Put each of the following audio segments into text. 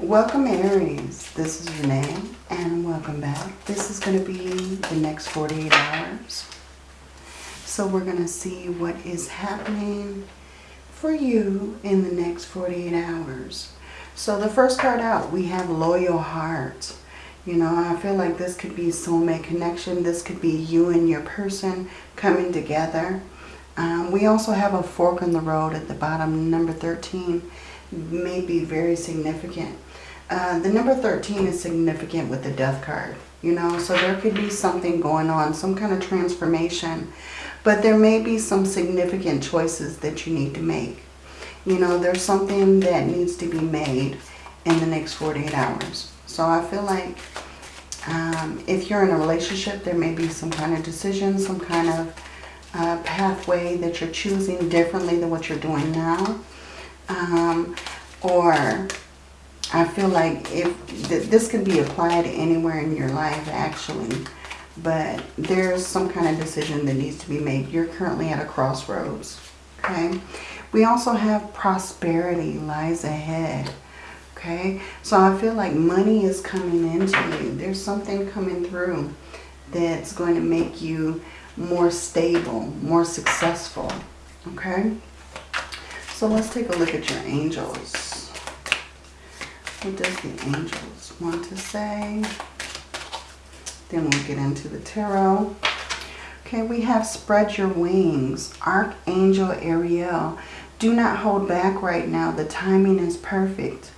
Welcome Aries, this is Renee and welcome back. This is going to be the next 48 hours. So we're going to see what is happening for you in the next 48 hours. So the first card out, we have Loyal Heart. You know, I feel like this could be soulmate connection. This could be you and your person coming together. Um, we also have a fork in the road at the bottom, number 13 may be very significant. Uh, the number 13 is significant with the death card, you know, so there could be something going on, some kind of transformation, but there may be some significant choices that you need to make. You know, there's something that needs to be made in the next 48 hours. So I feel like um, if you're in a relationship, there may be some kind of decision, some kind of uh, pathway that you're choosing differently than what you're doing now. Um, or I feel like if th this can be applied anywhere in your life actually, but there's some kind of decision that needs to be made. You're currently at a crossroads, okay? We also have prosperity lies ahead, okay? So I feel like money is coming into you. There's something coming through that's going to make you more stable, more successful, okay? So let's take a look at your angels. What does the angels want to say? Then we'll get into the tarot. Okay, we have spread your wings. Archangel Ariel. Do not hold back right now. The timing is perfect.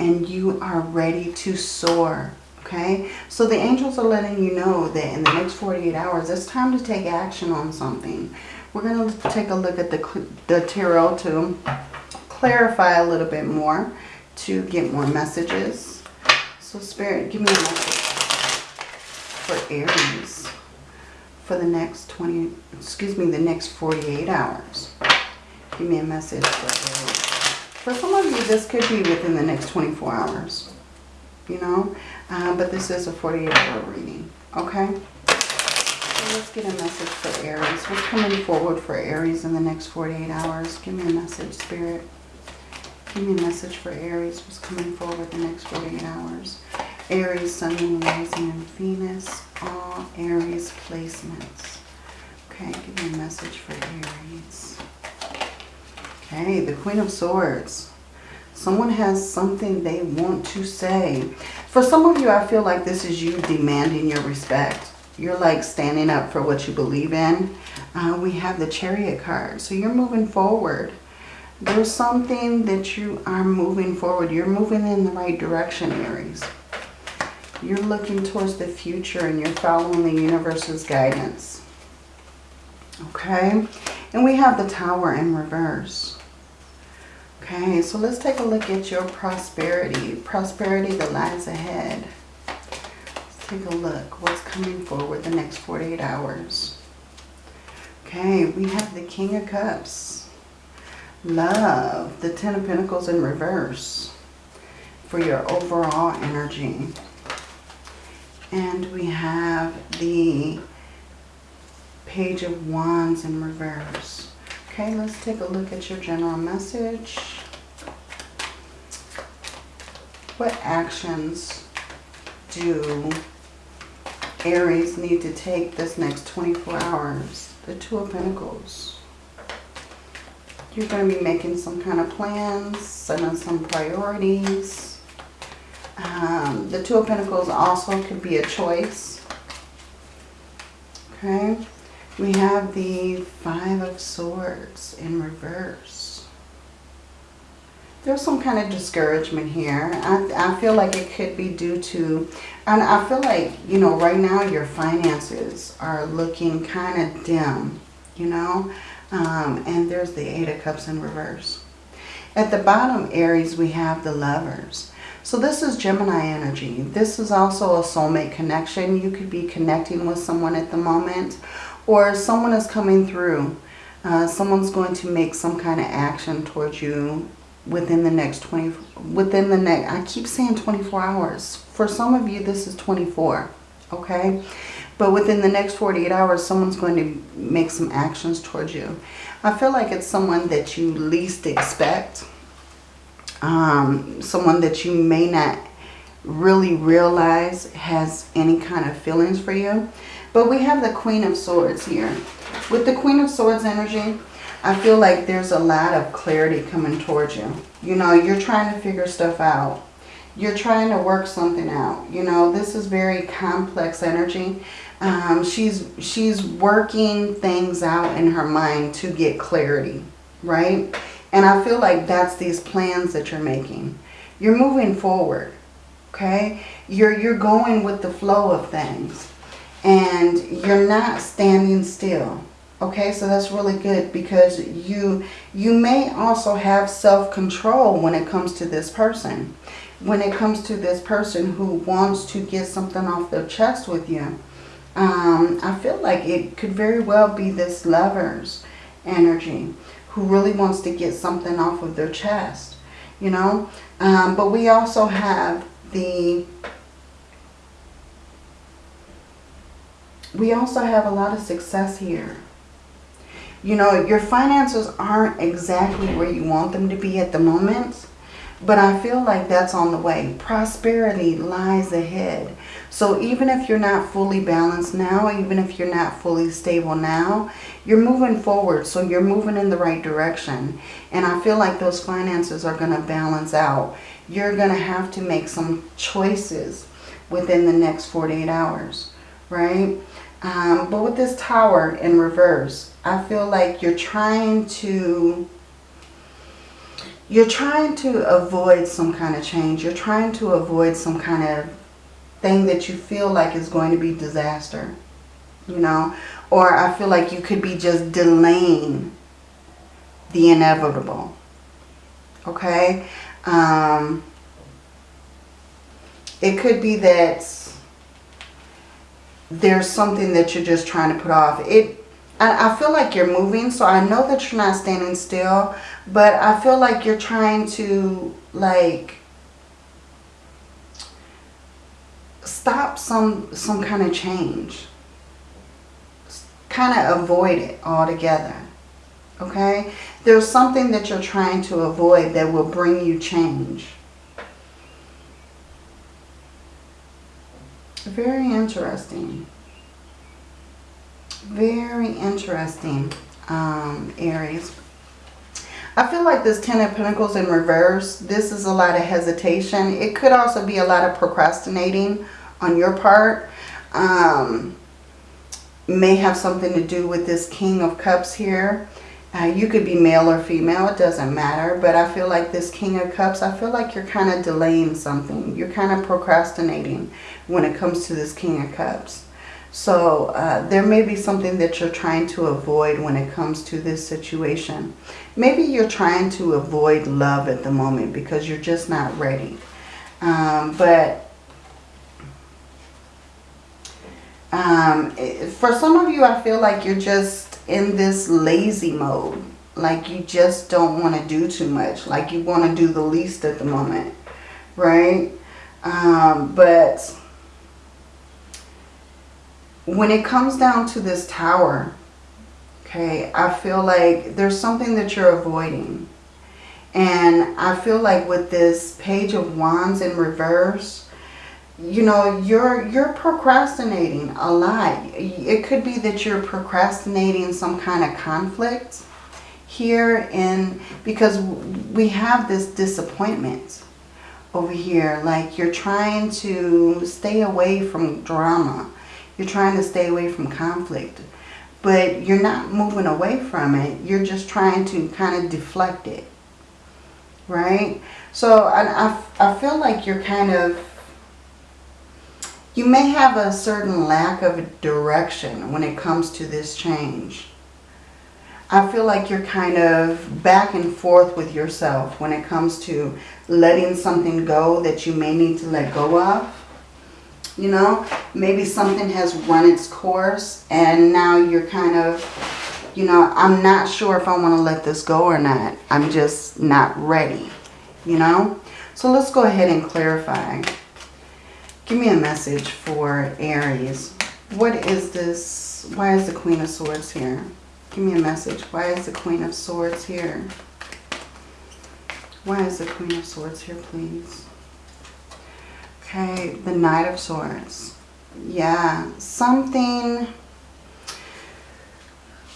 And you are ready to soar. Okay, so the angels are letting you know that in the next 48 hours, it's time to take action on something. We're going to take a look at the, the tarot to clarify a little bit more, to get more messages. So Spirit, give me a message for Aries for the next 20, excuse me, the next 48 hours. Give me a message for Aries. For some of you, this could be within the next 24 hours, you know, uh, but this is a 48 hour reading, okay? let's get a message for Aries. What's coming forward for Aries in the next 48 hours? Give me a message, Spirit. Give me a message for Aries. What's coming forward the next 48 hours? Aries, Sun, Moon, Rising, and Venus. All Aries placements. Okay, give me a message for Aries. Okay, the Queen of Swords. Someone has something they want to say. For some of you, I feel like this is you demanding your respect. You're like standing up for what you believe in. Uh, we have the chariot card. So you're moving forward. There's something that you are moving forward. You're moving in the right direction, Aries. You're looking towards the future and you're following the universe's guidance. Okay. And we have the tower in reverse. Okay, so let's take a look at your prosperity. Prosperity that lies ahead Let's take a look. What's coming forward the next 48 hours? Okay, we have the King of Cups. Love, the Ten of Pentacles in reverse for your overall energy. And we have the Page of Wands in reverse. Okay, let's take a look at your general message. What actions do Aries need to take this next 24 hours. The Two of Pentacles. You're going to be making some kind of plans, setting some priorities. Um, the Two of Pentacles also could be a choice. Okay. We have the Five of Swords in reverse there's some kind of discouragement here. I, I feel like it could be due to, and I feel like, you know, right now your finances are looking kind of dim, you know, um, and there's the Eight of Cups in reverse. At the bottom, Aries, we have the Lovers. So this is Gemini energy. This is also a soulmate connection. You could be connecting with someone at the moment or someone is coming through. Uh, someone's going to make some kind of action towards you within the next 20, within the next, I keep saying 24 hours. For some of you, this is 24, okay? But within the next 48 hours, someone's going to make some actions towards you. I feel like it's someone that you least expect. Um, someone that you may not really realize has any kind of feelings for you. But we have the Queen of Swords here. With the Queen of Swords energy, I feel like there's a lot of clarity coming towards you. You know, you're trying to figure stuff out. You're trying to work something out. You know, this is very complex energy. Um, she's, she's working things out in her mind to get clarity, right? And I feel like that's these plans that you're making. You're moving forward, okay? You're, you're going with the flow of things. And you're not standing still. Okay, so that's really good because you you may also have self-control when it comes to this person. When it comes to this person who wants to get something off their chest with you. Um, I feel like it could very well be this lover's energy who really wants to get something off of their chest, you know. Um, but we also have the, we also have a lot of success here. You know, your finances aren't exactly where you want them to be at the moment. But I feel like that's on the way. Prosperity lies ahead. So even if you're not fully balanced now, even if you're not fully stable now, you're moving forward. So you're moving in the right direction. And I feel like those finances are going to balance out. You're going to have to make some choices within the next 48 hours, right? Um, but with this tower in reverse, I feel like you're trying to you're trying to avoid some kind of change. You're trying to avoid some kind of thing that you feel like is going to be disaster. You know, or I feel like you could be just delaying the inevitable. Okay? Um, it could be that there's something that you're just trying to put off. It I feel like you're moving, so I know that you're not standing still, but I feel like you're trying to, like, stop some, some kind of change. Kind of avoid it altogether, okay? There's something that you're trying to avoid that will bring you change. Very interesting. Very interesting, um, Aries. I feel like this Ten of Pentacles in reverse, this is a lot of hesitation. It could also be a lot of procrastinating on your part. Um, may have something to do with this King of Cups here. Uh, you could be male or female, it doesn't matter. But I feel like this King of Cups, I feel like you're kind of delaying something. You're kind of procrastinating when it comes to this King of Cups. So uh, there may be something that you're trying to avoid when it comes to this situation. Maybe you're trying to avoid love at the moment because you're just not ready. Um, but um, for some of you, I feel like you're just in this lazy mode. Like you just don't want to do too much. Like you want to do the least at the moment. Right? Um, but when it comes down to this tower, okay, I feel like there's something that you're avoiding. And I feel like with this page of wands in reverse, you know, you're you're procrastinating a lot. It could be that you're procrastinating some kind of conflict here in because we have this disappointment over here. Like you're trying to stay away from drama you're trying to stay away from conflict. But you're not moving away from it. You're just trying to kind of deflect it. Right? So I, I, I feel like you're kind of... You may have a certain lack of direction when it comes to this change. I feel like you're kind of back and forth with yourself when it comes to letting something go that you may need to let go of you know? Maybe something has run its course and now you're kind of you know i'm not sure if i want to let this go or not. I'm just not ready you know? So let's go ahead and clarify. Give me a message for aries. What is this? Why is the queen of swords here? Give me a message. Why is the queen of swords here? Why is the Queen of Swords here, please? Okay, the Knight of Swords. Yeah, something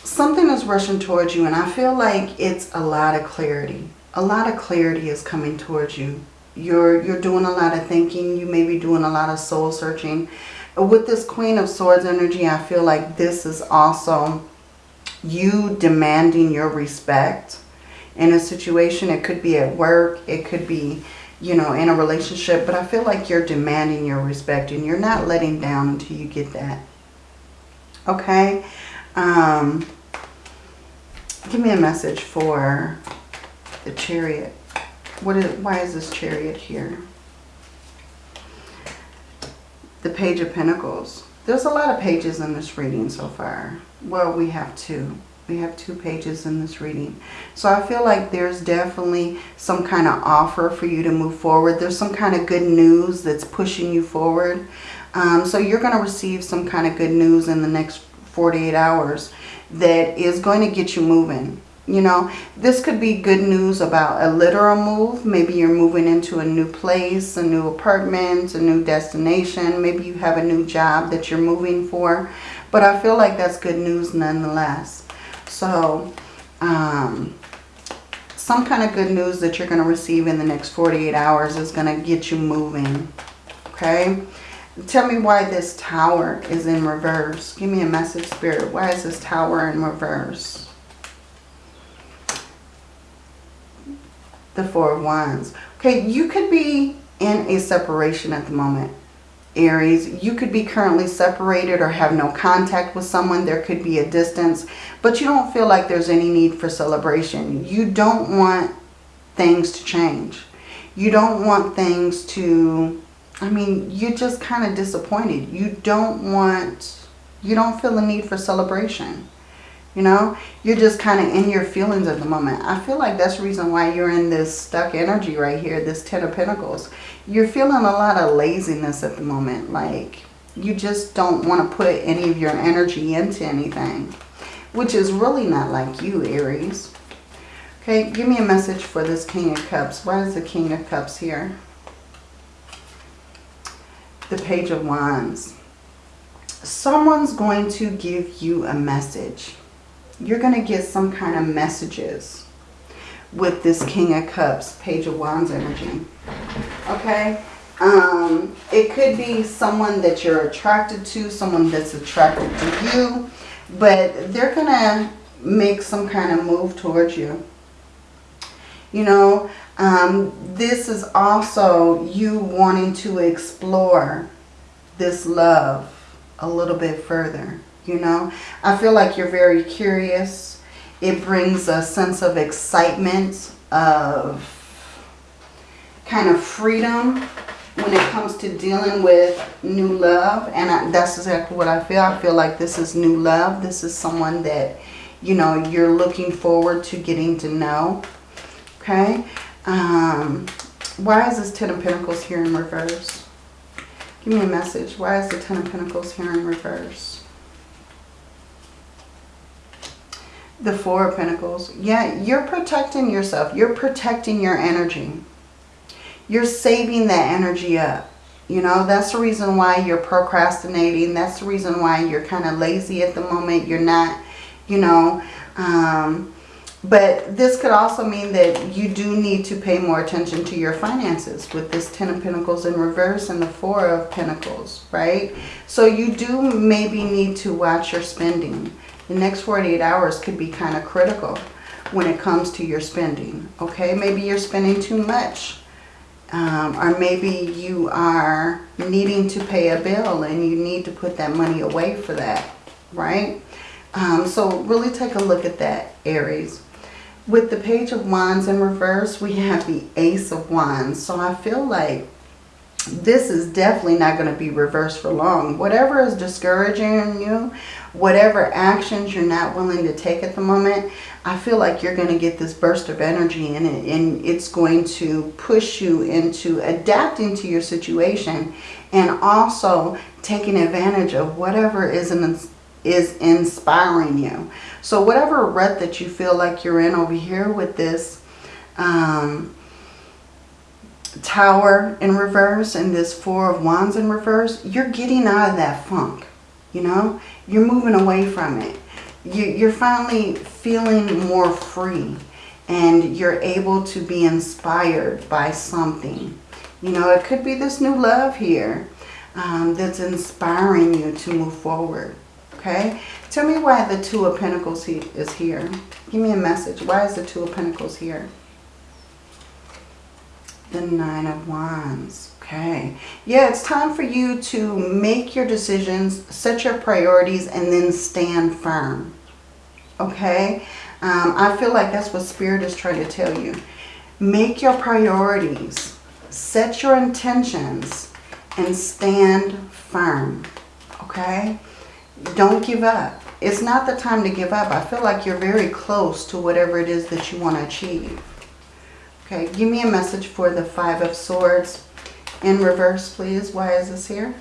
something is rushing towards you and I feel like it's a lot of clarity. A lot of clarity is coming towards you. You're you're doing a lot of thinking. You may be doing a lot of soul searching. With this Queen of Swords energy, I feel like this is also you demanding your respect in a situation. It could be at work. It could be, you know, in a relationship. But I feel like you're demanding your respect and you're not letting down until you get that. Okay? Um, give me a message for the chariot. What is, why is this chariot here? The Page of Pentacles. There's a lot of pages in this reading so far. Well, we have two. We have two pages in this reading. So I feel like there's definitely some kind of offer for you to move forward. There's some kind of good news that's pushing you forward. Um, so you're going to receive some kind of good news in the next 48 hours that is going to get you moving. You know, this could be good news about a literal move. Maybe you're moving into a new place, a new apartment, a new destination. Maybe you have a new job that you're moving for. But I feel like that's good news nonetheless. So, um, some kind of good news that you're going to receive in the next 48 hours is going to get you moving. Okay? Tell me why this tower is in reverse. Give me a message, Spirit. Why is this tower in reverse? The Four of Wands. Okay, you could be in a separation at the moment. Aries, you could be currently separated or have no contact with someone. There could be a distance, but you don't feel like there's any need for celebration. You don't want things to change. You don't want things to I mean, you're just kind of disappointed. You don't want, you don't feel the need for celebration. You know, you're just kind of in your feelings at the moment. I feel like that's the reason why you're in this stuck energy right here, this Ten of Pentacles. You're feeling a lot of laziness at the moment. Like, you just don't want to put any of your energy into anything. Which is really not like you, Aries. Okay, give me a message for this King of Cups. Why is the King of Cups here? the Page of Wands. Someone's going to give you a message. You're going to get some kind of messages with this King of Cups, Page of Wands energy. Okay? Um, it could be someone that you're attracted to, someone that's attracted to you, but they're going to make some kind of move towards you. You know, um, this is also you wanting to explore this love a little bit further. You know, I feel like you're very curious. It brings a sense of excitement, of kind of freedom when it comes to dealing with new love. And I, that's exactly what I feel. I feel like this is new love. This is someone that, you know, you're looking forward to getting to know. Okay. Um, why is this Ten of Pentacles here in reverse? Give me a message. Why is the Ten of Pentacles here in reverse? The Four of Pentacles. Yeah, you're protecting yourself. You're protecting your energy. You're saving that energy up. You know, that's the reason why you're procrastinating. That's the reason why you're kind of lazy at the moment. You're not, you know, um, but this could also mean that you do need to pay more attention to your finances with this Ten of Pentacles in reverse and the Four of Pentacles, right? So you do maybe need to watch your spending. The next 48 hours could be kind of critical when it comes to your spending, okay? Maybe you're spending too much. Um, or maybe you are needing to pay a bill and you need to put that money away for that, right? Um, so really take a look at that, Aries. With the Page of Wands in reverse, we have the Ace of Wands. So I feel like this is definitely not going to be reversed for long. Whatever is discouraging you, whatever actions you're not willing to take at the moment, I feel like you're going to get this burst of energy in it and it's going to push you into adapting to your situation and also taking advantage of whatever is an is inspiring you. So whatever rut that you feel like you're in over here with this, um, tower in reverse and this four of wands in reverse, you're getting out of that funk, you know? You're moving away from it. You're finally feeling more free and you're able to be inspired by something. You know, it could be this new love here um, that's inspiring you to move forward. Okay? Tell me why the Two of Pentacles is here. Give me a message. Why is the Two of Pentacles here? The Nine of Wands. Okay. Yeah, it's time for you to make your decisions, set your priorities, and then stand firm. Okay? Um, I feel like that's what Spirit is trying to tell you. Make your priorities. Set your intentions and stand firm. Okay? Don't give up. It's not the time to give up. I feel like you're very close to whatever it is that you want to achieve. Okay, give me a message for the Five of Swords in reverse, please. Why is this here?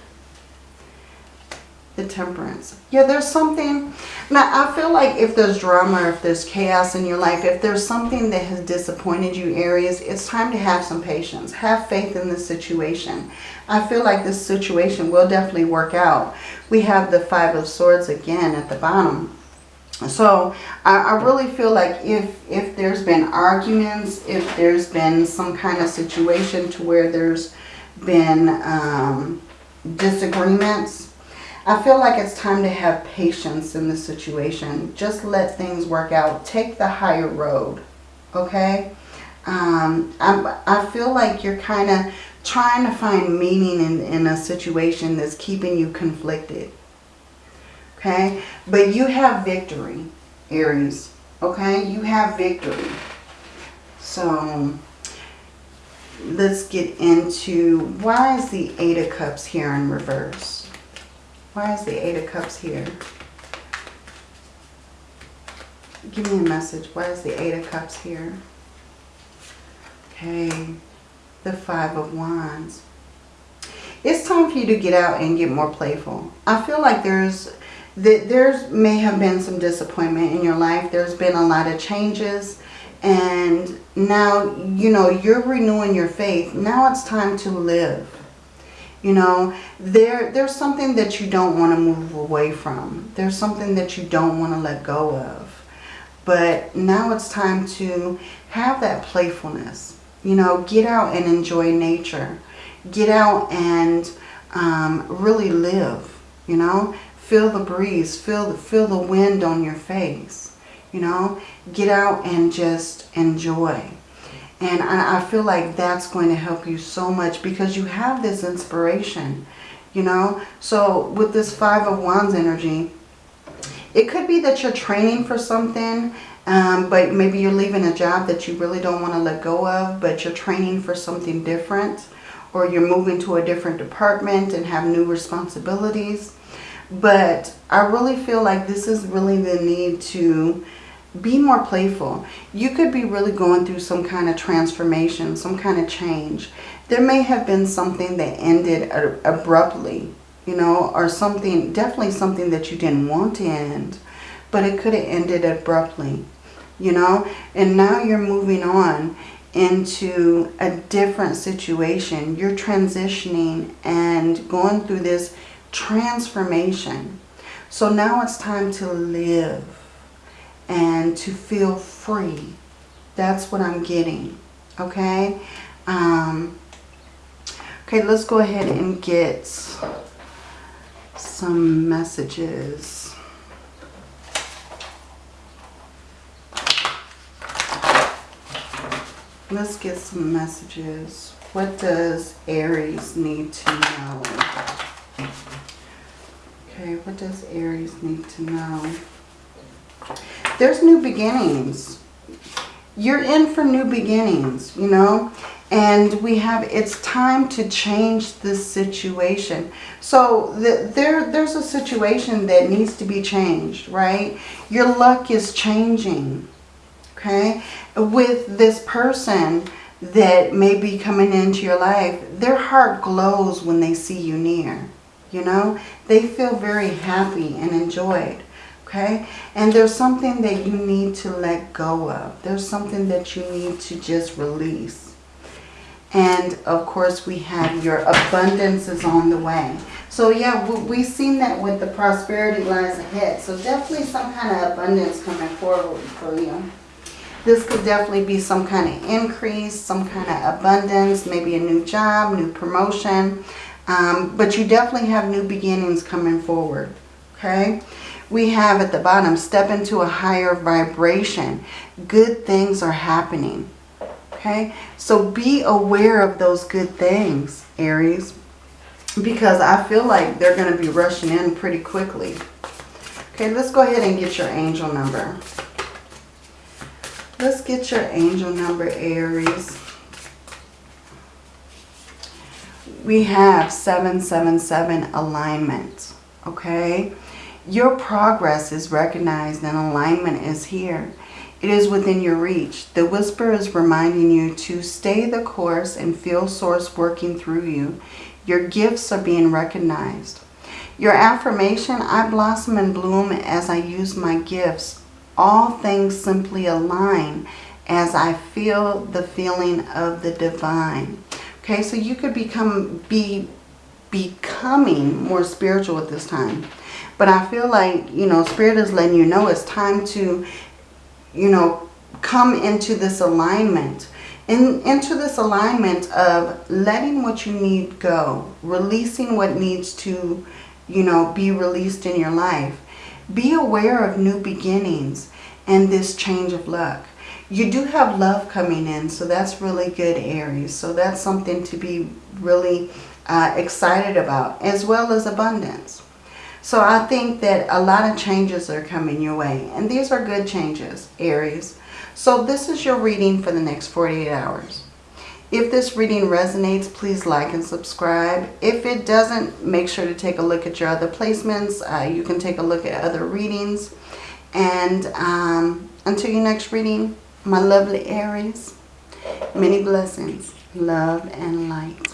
The Temperance. Yeah, there's something... Now, I feel like if there's drama, if there's chaos in your life, if there's something that has disappointed you, Aries, it's time to have some patience. Have faith in this situation. I feel like this situation will definitely work out. We have the Five of Swords again at the bottom. So I, I, really feel like if, if there's been arguments, if there's been some kind of situation to where there's been um, disagreements, I feel like it's time to have patience in the situation. Just let things work out. Take the higher road, okay? Um, I, I feel like you're kind of trying to find meaning in, in a situation that's keeping you conflicted okay? But you have victory, Aries, okay? You have victory. So let's get into why is the Eight of Cups here in reverse? Why is the Eight of Cups here? Give me a message. Why is the Eight of Cups here? Okay, the Five of Wands. It's time for you to get out and get more playful. I feel like there's that there's may have been some disappointment in your life. There's been a lot of changes and now, you know, you're renewing your faith. Now it's time to live. You know, there there's something that you don't want to move away from. There's something that you don't want to let go of. But now it's time to have that playfulness. You know, get out and enjoy nature. Get out and um, really live, you know. Feel the breeze. Feel, the, feel the wind on your face. You know, get out and just enjoy. And I, I feel like that's going to help you so much because you have this inspiration, you know. So with this Five of Wands energy, it could be that you're training for something, um, but maybe you're leaving a job that you really don't want to let go of, but you're training for something different, or you're moving to a different department and have new responsibilities. But I really feel like this is really the need to be more playful. You could be really going through some kind of transformation, some kind of change. There may have been something that ended abruptly, you know, or something, definitely something that you didn't want to end, but it could have ended abruptly, you know, and now you're moving on into a different situation. You're transitioning and going through this transformation. So now it's time to live and to feel free. That's what I'm getting. Okay? Um, okay, let's go ahead and get some messages. Let's get some messages. What does Aries need to know? Okay, what does Aries need to know? There's new beginnings. You're in for new beginnings, you know. And we have, it's time to change this situation. So the, there, there's a situation that needs to be changed, right? Your luck is changing, okay? With this person that may be coming into your life, their heart glows when they see you near you know. They feel very happy and enjoyed, okay? And there's something that you need to let go of. There's something that you need to just release. And of course, we have your abundance is on the way. So yeah, we- we've seen that with the prosperity lies ahead. So definitely some kind of abundance coming forward for you. This could definitely be some kind of increase, some kind of abundance, maybe a new job, new promotion. Um, but you definitely have new beginnings coming forward. Okay? We have at the bottom, step into a higher vibration. Good things are happening. Okay? So be aware of those good things, Aries. Because I feel like they're going to be rushing in pretty quickly. Okay, let's go ahead and get your angel number. Let's get your angel number, Aries. We have 777 alignment, okay? Your progress is recognized and alignment is here. It is within your reach. The whisper is reminding you to stay the course and feel source working through you. Your gifts are being recognized. Your affirmation, I blossom and bloom as I use my gifts. All things simply align as I feel the feeling of the divine. Okay, so you could become be becoming more spiritual at this time. But I feel like, you know, Spirit is letting you know it's time to, you know, come into this alignment. In, into this alignment of letting what you need go. Releasing what needs to, you know, be released in your life. Be aware of new beginnings and this change of luck. You do have love coming in, so that's really good, Aries. So that's something to be really uh, excited about, as well as abundance. So I think that a lot of changes are coming your way. And these are good changes, Aries. So this is your reading for the next 48 hours. If this reading resonates, please like and subscribe. If it doesn't, make sure to take a look at your other placements. Uh, you can take a look at other readings. And um, until your next reading, my lovely Aries, many blessings, love and light.